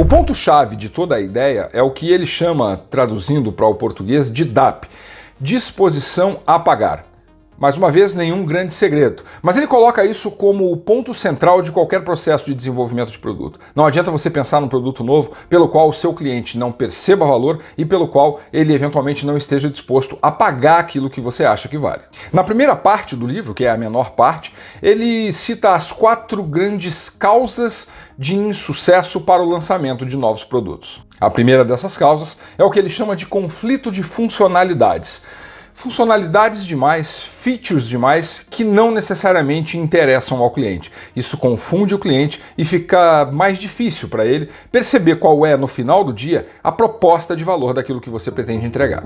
O ponto-chave de toda a ideia é o que ele chama, traduzindo para o português, de DAP, disposição a pagar. Mais uma vez, nenhum grande segredo. Mas ele coloca isso como o ponto central de qualquer processo de desenvolvimento de produto. Não adianta você pensar num produto novo pelo qual o seu cliente não perceba valor e pelo qual ele eventualmente não esteja disposto a pagar aquilo que você acha que vale. Na primeira parte do livro, que é a menor parte, ele cita as quatro grandes causas de insucesso para o lançamento de novos produtos. A primeira dessas causas é o que ele chama de conflito de funcionalidades funcionalidades demais, features demais que não necessariamente interessam ao cliente. Isso confunde o cliente e fica mais difícil para ele perceber qual é, no final do dia, a proposta de valor daquilo que você pretende entregar.